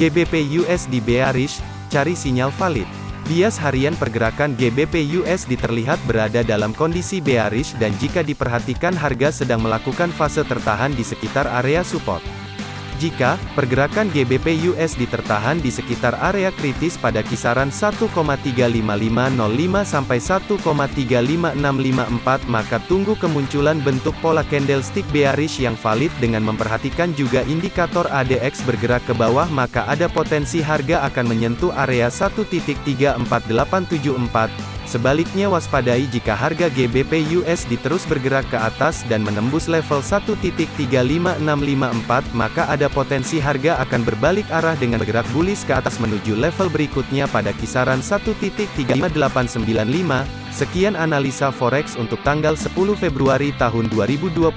GBP USD bearish, cari sinyal valid. Bias harian pergerakan GBP USD terlihat berada dalam kondisi bearish dan jika diperhatikan harga sedang melakukan fase tertahan di sekitar area support. Jika pergerakan GBP USD tertahan di sekitar area kritis pada kisaran 1,35505 sampai 1,35654 maka tunggu kemunculan bentuk pola candlestick bearish yang valid dengan memperhatikan juga indikator ADX bergerak ke bawah maka ada potensi harga akan menyentuh area 1.34874 Sebaliknya waspadai jika harga GBP USD terus bergerak ke atas dan menembus level 1.35654 maka ada potensi harga akan berbalik arah dengan bergerak bullish ke atas menuju level berikutnya pada kisaran 1.35895. Sekian analisa forex untuk tanggal 10 Februari tahun 2022.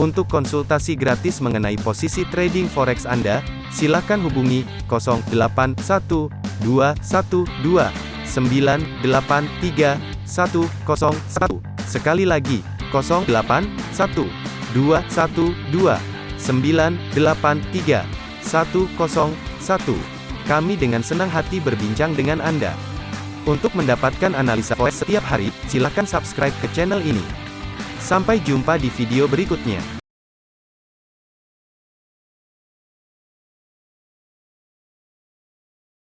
Untuk konsultasi gratis mengenai posisi trading forex Anda, silakan hubungi 081212 983 101. Sekali lagi, 081 212 983 101. Kami dengan senang hati berbincang dengan Anda. Untuk mendapatkan analisa forex setiap hari, silakan subscribe ke channel ini. Sampai jumpa di video berikutnya.